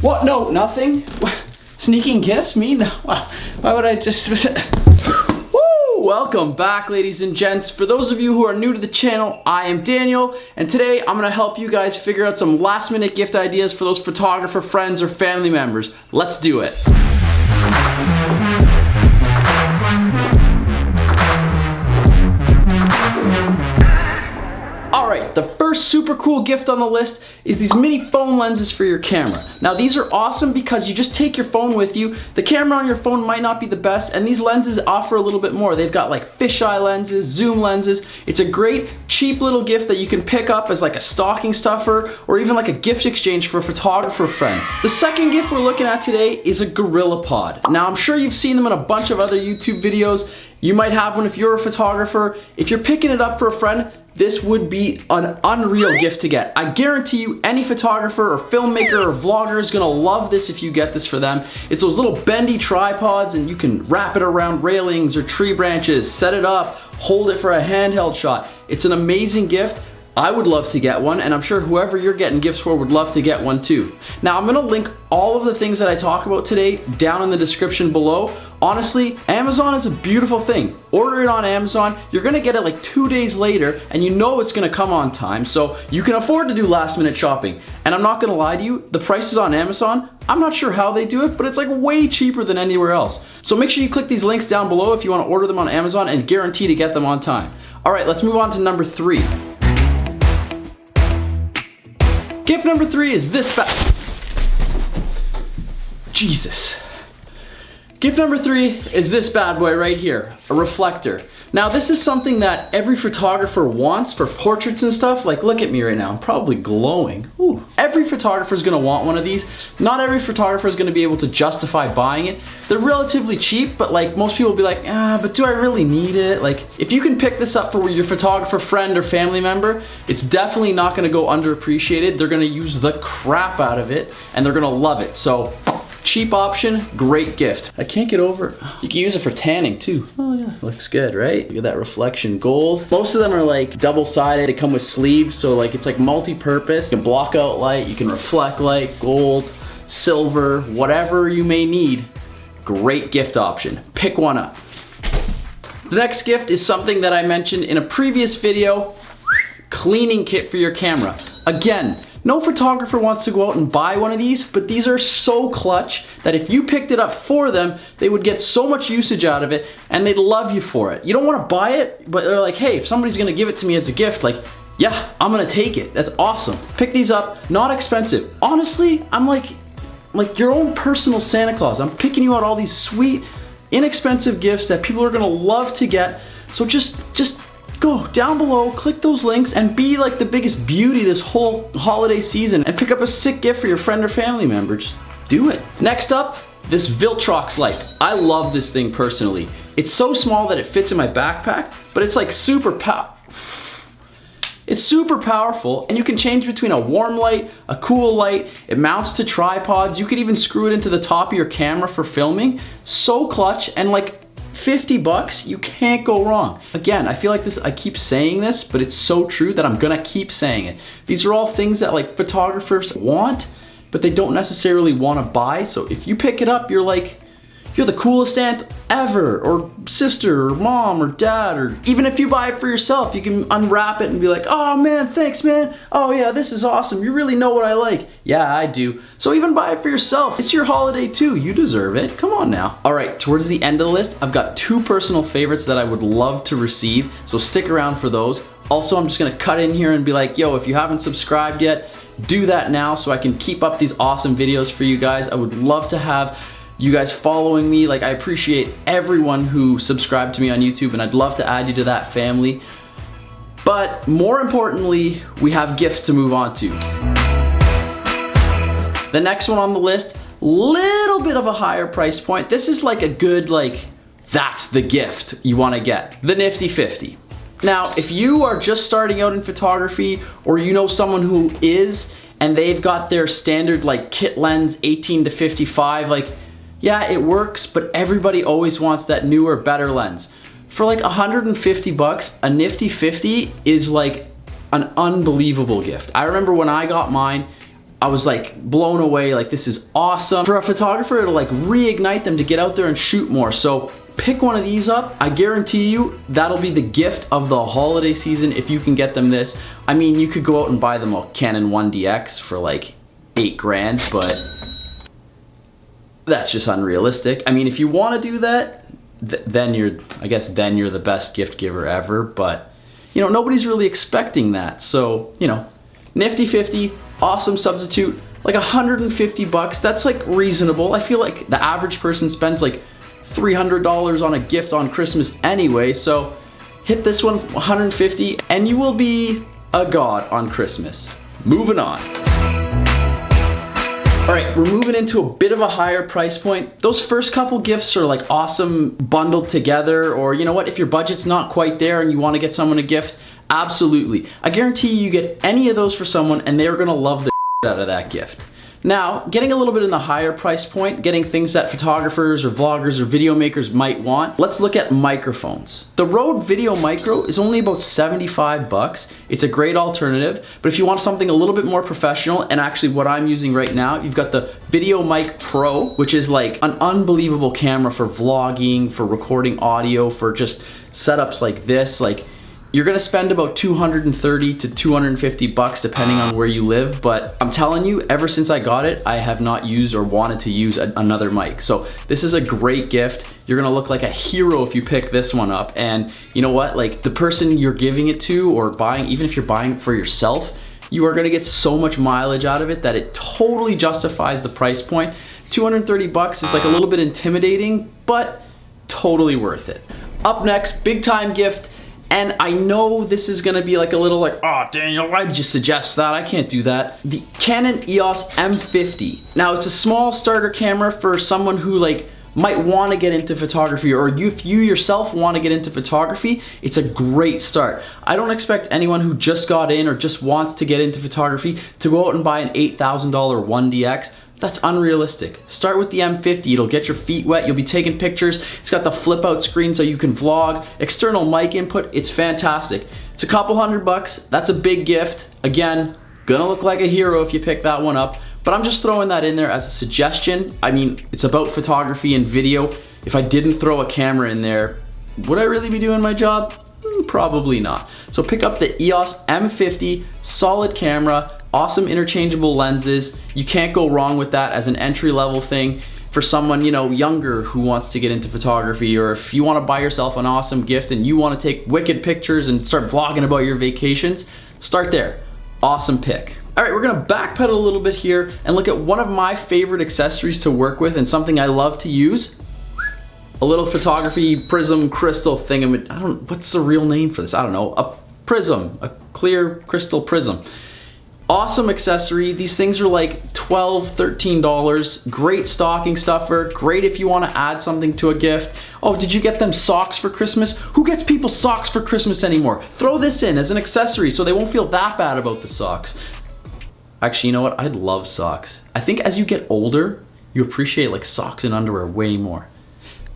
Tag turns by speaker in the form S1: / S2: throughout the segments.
S1: What? No, nothing. Sneaking gifts? Me? No. Why would I just... Woo! Welcome back, ladies and gents. For those of you who are new to the channel, I am Daniel, and today I'm gonna help you guys figure out some last minute gift ideas for those photographer friends or family members. Let's do it. Super cool gift on the list is these mini phone lenses for your camera. Now these are awesome because you just take your phone with you. The camera on your phone might not be the best and these lenses offer a little bit more. They've got like fisheye lenses, zoom lenses. It's a great cheap little gift that you can pick up as like a stocking stuffer or even like a gift exchange for a photographer friend. The second gift we're looking at today is a GorillaPod. Now I'm sure you've seen them in a bunch of other YouTube videos. You might have one if you're a photographer. If you're picking it up for a friend, this would be an unreal gift to get. I guarantee you any photographer or filmmaker or vlogger is gonna love this if you get this for them. It's those little bendy tripods and you can wrap it around railings or tree branches, set it up, hold it for a handheld shot. It's an amazing gift. I would love to get one and I'm sure whoever you're getting gifts for would love to get one too. Now I'm gonna link all of the things that I talk about today down in the description below. Honestly, Amazon is a beautiful thing. Order it on Amazon, you're gonna get it like two days later and you know it's gonna come on time so you can afford to do last minute shopping. And I'm not gonna lie to you, the prices on Amazon, I'm not sure how they do it, but it's like way cheaper than anywhere else. So make sure you click these links down below if you wanna order them on Amazon and guarantee to get them on time. All right, let's move on to number three. Gift number three is this bag. Jesus. Gift number three is this bad boy right here, a reflector. Now this is something that every photographer wants for portraits and stuff. Like look at me right now, I'm probably glowing. Ooh. Every photographer is gonna want one of these. Not every photographer is gonna be able to justify buying it. They're relatively cheap, but like most people will be like, ah, but do I really need it? Like if you can pick this up for your photographer friend or family member, it's definitely not gonna go underappreciated. They're gonna use the crap out of it and they're gonna love it. So Cheap option, great gift. I can't get over, you can use it for tanning too. Oh yeah, looks good, right? Look at that reflection gold. Most of them are like double-sided. They come with sleeves, so like it's like multi-purpose. You can block out light, you can reflect light, gold, silver, whatever you may need. Great gift option. Pick one up. The next gift is something that I mentioned in a previous video, cleaning kit for your camera. Again, no photographer wants to go out and buy one of these, but these are so clutch that if you picked it up for them, they would get so much usage out of it and they'd love you for it. You don't want to buy it, but they're like, hey, if somebody's gonna give it to me as a gift, like, yeah, I'm gonna take it. That's awesome. Pick these up, not expensive. Honestly, I'm like, like your own personal Santa Claus. I'm picking you out all these sweet, inexpensive gifts that people are gonna love to get. So just, just go down below, click those links, and be like the biggest beauty this whole holiday season and pick up a sick gift for your friend or family member. Just do it. Next up, this Viltrox light. I love this thing personally. It's so small that it fits in my backpack, but it's like super pow it's super powerful and you can change between a warm light, a cool light, it mounts to tripods, you could even screw it into the top of your camera for filming. So clutch and like 50 bucks, you can't go wrong. Again, I feel like this, I keep saying this, but it's so true that I'm gonna keep saying it. These are all things that like photographers want, but they don't necessarily wanna buy. So if you pick it up, you're like, you're the coolest aunt ever, or sister, or mom, or dad, or even if you buy it for yourself, you can unwrap it and be like, oh man, thanks man. Oh yeah, this is awesome. You really know what I like. Yeah, I do. So even buy it for yourself. It's your holiday too. You deserve it. Come on now. All right, towards the end of the list, I've got two personal favorites that I would love to receive. So stick around for those. Also, I'm just gonna cut in here and be like, yo, if you haven't subscribed yet, do that now so I can keep up these awesome videos for you guys. I would love to have you guys following me. Like I appreciate everyone who subscribed to me on YouTube and I'd love to add you to that family. But more importantly, we have gifts to move on to. The next one on the list, little bit of a higher price point. This is like a good like, that's the gift you wanna get. The Nifty 50. Now, if you are just starting out in photography or you know someone who is and they've got their standard like kit lens 18 to 55, like yeah, it works, but everybody always wants that newer, better lens. For like 150 bucks, a Nifty 50 is like an unbelievable gift. I remember when I got mine, I was like blown away, like this is awesome. For a photographer, it'll like reignite them to get out there and shoot more. So pick one of these up. I guarantee you that'll be the gift of the holiday season if you can get them this. I mean, you could go out and buy them a Canon 1DX for like eight grand, but that's just unrealistic. I mean, if you want to do that, th then you're, I guess then you're the best gift giver ever, but you know, nobody's really expecting that. So, you know, nifty 50, awesome substitute, like 150 bucks. That's like reasonable. I feel like the average person spends like $300 on a gift on Christmas anyway. So hit this one 150 and you will be a god on Christmas. Moving on. All right, we're moving into a bit of a higher price point. Those first couple gifts are like awesome bundled together or you know what, if your budget's not quite there and you wanna get someone a gift, absolutely. I guarantee you, you get any of those for someone and they're gonna love the out of that gift. Now, getting a little bit in the higher price point, getting things that photographers or vloggers or video makers might want, let's look at microphones. The Rode Video Micro is only about 75 bucks. It's a great alternative, but if you want something a little bit more professional, and actually what I'm using right now, you've got the Video Mic Pro, which is like an unbelievable camera for vlogging, for recording audio, for just setups like this. Like you're gonna spend about 230 to 250 bucks depending on where you live, but I'm telling you, ever since I got it, I have not used or wanted to use a, another mic. So this is a great gift. You're gonna look like a hero if you pick this one up. And you know what, like the person you're giving it to or buying, even if you're buying for yourself, you are gonna get so much mileage out of it that it totally justifies the price point. 230 bucks is like a little bit intimidating, but totally worth it. Up next, big time gift, and I know this is gonna be like a little like, oh Daniel, why'd you suggest that? I can't do that. The Canon EOS M50. Now it's a small starter camera for someone who like might want to get into photography or if you yourself want to get into photography, it's a great start. I don't expect anyone who just got in or just wants to get into photography to go out and buy an $8,000 1DX. That's unrealistic. Start with the M50, it'll get your feet wet, you'll be taking pictures. It's got the flip out screen so you can vlog. External mic input, it's fantastic. It's a couple hundred bucks, that's a big gift. Again, gonna look like a hero if you pick that one up, but I'm just throwing that in there as a suggestion. I mean, it's about photography and video. If I didn't throw a camera in there, would I really be doing my job? Hmm, probably not. So pick up the EOS M50, solid camera, awesome interchangeable lenses. You can't go wrong with that as an entry level thing. For someone you know younger who wants to get into photography or if you want to buy yourself an awesome gift and you want to take wicked pictures and start vlogging about your vacations start there. Awesome pick. All right we're gonna backpedal a little bit here and look at one of my favorite accessories to work with and something I love to use. A little photography prism crystal thing I don't what's the real name for this? I don't know. A prism a clear crystal prism Awesome accessory. These things are like $12, $13. Great stocking stuffer. Great if you want to add something to a gift. Oh, did you get them socks for Christmas? Who gets people socks for Christmas anymore? Throw this in as an accessory so they won't feel that bad about the socks. Actually, you know what? I'd love socks. I think as you get older, you appreciate like socks and underwear way more.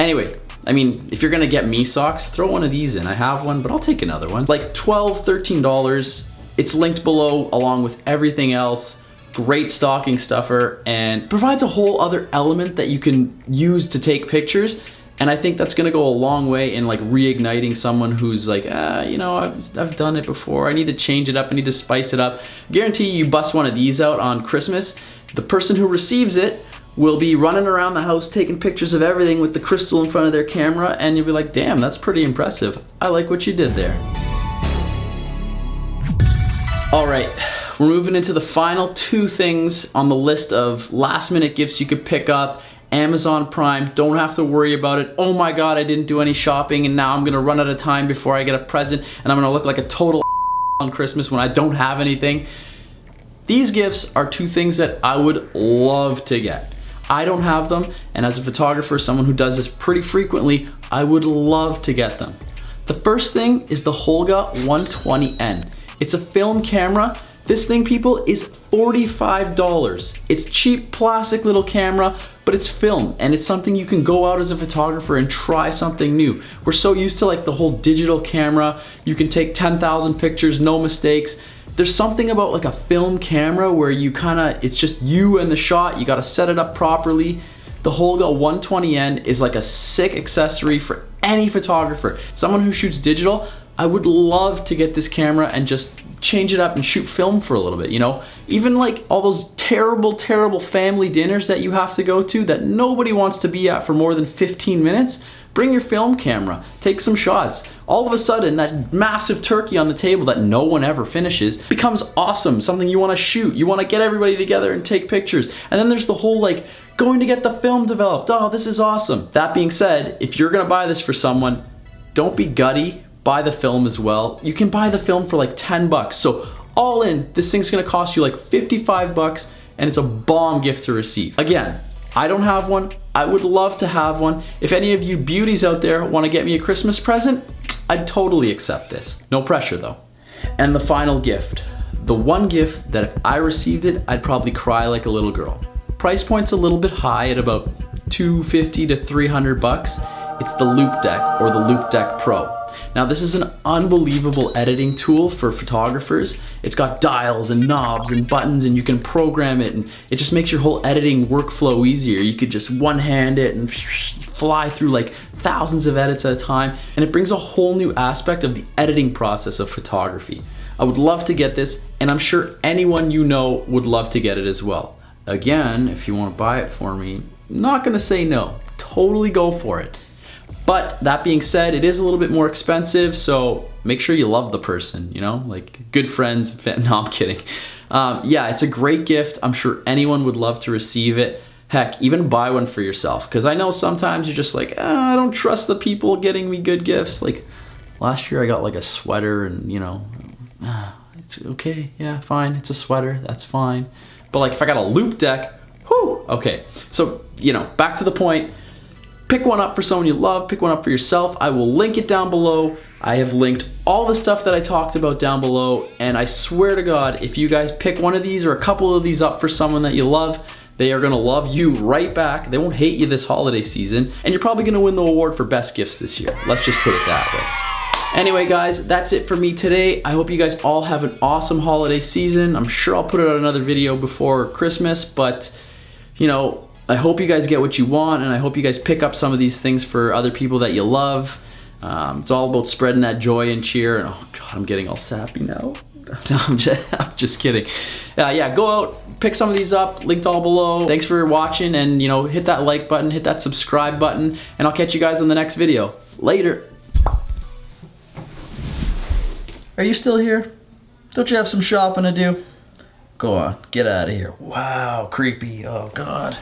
S1: Anyway, I mean, if you're gonna get me socks, throw one of these in. I have one, but I'll take another one. Like $12, $13. It's linked below along with everything else. Great stocking stuffer and provides a whole other element that you can use to take pictures. And I think that's gonna go a long way in like reigniting someone who's like, ah, you know, I've, I've done it before. I need to change it up. I need to spice it up. Guarantee you bust one of these out on Christmas. The person who receives it will be running around the house taking pictures of everything with the crystal in front of their camera and you'll be like, damn, that's pretty impressive. I like what you did there. All right, we're moving into the final two things on the list of last minute gifts you could pick up. Amazon Prime, don't have to worry about it. Oh my God, I didn't do any shopping and now I'm gonna run out of time before I get a present and I'm gonna look like a total on Christmas when I don't have anything. These gifts are two things that I would love to get. I don't have them, and as a photographer, someone who does this pretty frequently, I would love to get them. The first thing is the Holga 120N. It's a film camera. This thing, people, is $45. It's cheap plastic little camera, but it's film and it's something you can go out as a photographer and try something new. We're so used to like the whole digital camera. You can take 10,000 pictures, no mistakes. there's something about like a film camera where you kind of, it's just you and the shot, you gotta set it up properly. The Holga 120N is like a sick accessory for any photographer. Someone who shoots digital, I would love to get this camera and just change it up and shoot film for a little bit, you know? Even like all those terrible, terrible family dinners that you have to go to that nobody wants to be at for more than 15 minutes, bring your film camera, take some shots. All of a sudden, that massive turkey on the table that no one ever finishes becomes awesome, something you wanna shoot. You wanna get everybody together and take pictures. And then there's the whole like, going to get the film developed. Oh, this is awesome. That being said, if you're gonna buy this for someone, don't be gutty, buy the film as well. You can buy the film for like 10 bucks. So all in, this thing's gonna cost you like 55 bucks and it's a bomb gift to receive. Again, I don't have one. I would love to have one. If any of you beauties out there wanna get me a Christmas present, I'd totally accept this. No pressure though. And the final gift. The one gift that if I received it, I'd probably cry like a little girl. Price point's a little bit high at about 250 to 300 bucks. It's the Loupedeck or the Loupedeck Pro. Now this is an unbelievable editing tool for photographers. It's got dials and knobs and buttons and you can program it and it just makes your whole editing workflow easier. You could just one hand it and fly through like thousands of edits at a time and it brings a whole new aspect of the editing process of photography. I would love to get this and I'm sure anyone you know would love to get it as well. Again, if you want to buy it for me, not going to say no. Totally go for it. But that being said, it is a little bit more expensive, so make sure you love the person, you know, like good friends. No, I'm kidding. Um, yeah, it's a great gift. I'm sure anyone would love to receive it. Heck, even buy one for yourself. Because I know sometimes you're just like, oh, I don't trust the people getting me good gifts. Like last year I got like a sweater and, you know, ah, it's okay. Yeah, fine. It's a sweater. That's fine. But like if I got a Loupedeck, whoo, okay. So, you know, back to the point. Pick one up for someone you love, pick one up for yourself. I will link it down below. I have linked all the stuff that I talked about down below, and I swear to God, if you guys pick one of these or a couple of these up for someone that you love, they are gonna love you right back. They won't hate you this holiday season, and you're probably gonna win the award for best gifts this year. Let's just put it that way. Anyway, guys, that's it for me today. I hope you guys all have an awesome holiday season. I'm sure I'll put out another video before Christmas, but you know, I hope you guys get what you want and I hope you guys pick up some of these things for other people that you love. Um, it's all about spreading that joy and cheer. And oh God, I'm getting all sappy now. I'm just, I'm just kidding. Uh, yeah, go out, pick some of these up, linked all below. Thanks for watching and you know, hit that like button, hit that subscribe button, and I'll catch you guys on the next video. Later. Are you still here? Don't you have some shopping to do? Go on, get out of here. Wow, creepy. Oh God.